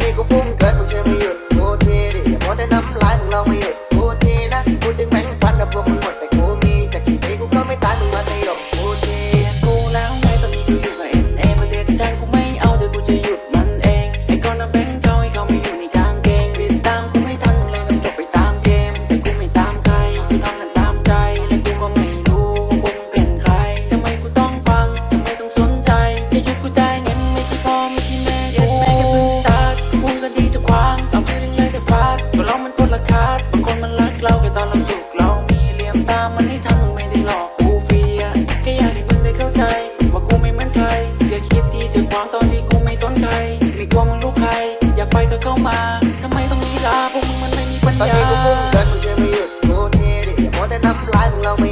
nigga from gut. มันให้ทมึงไม่ได้หลอกกูเฟียแค่อยากให้มึงได้เข้าใจ ว่ากูไม่เหมือนใครอย่าคิดที่จะขวางตอนที่กูไม่สนใจไม่กลัวมึงรู้ใคร อยากไปก็เข้ามาทำไมต้องลีลาพวกมึงมันไม่มีปัญญาตอนนี้กูพุ่งเดินมึงช่วไม่หยุดกูเท่ดิอย่ามัวแต่น้ำลายมึงลองไม่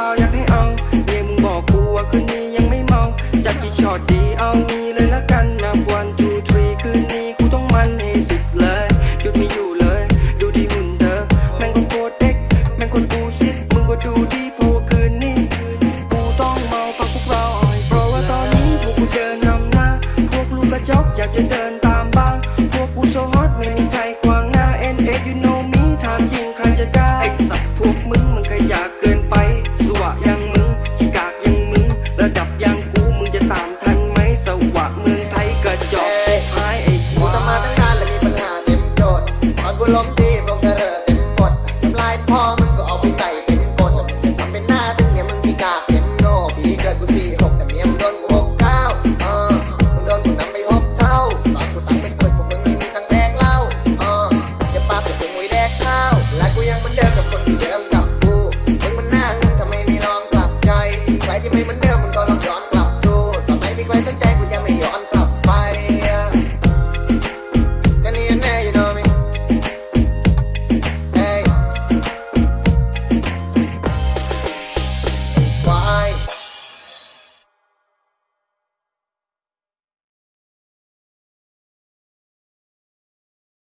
ส ลมที่พวกเธอเต็มหมดทำลายพ่อมึงก็เอาไปใส่เป็นกดทำเป็นหน้าตึงเนี่ยมึงที่กาเป็นโนผีเกิดกูสี่หกแต่เมียมึงโดนกูหกเก้าเออมึงโดนกูนำไปหกเท่าตอนกูตั้งเป็นคนของมึงมึงมีตังแดกเล่าเออจะปาเป็นกูมวยแดกข้าวและกูยังเหมือนเดิมกับคนที่เดิมกับกูมึงมันหน้าเงินทำไมไม่ลองกลับใจใครที่ไม่เหมือนเดิมมึงก็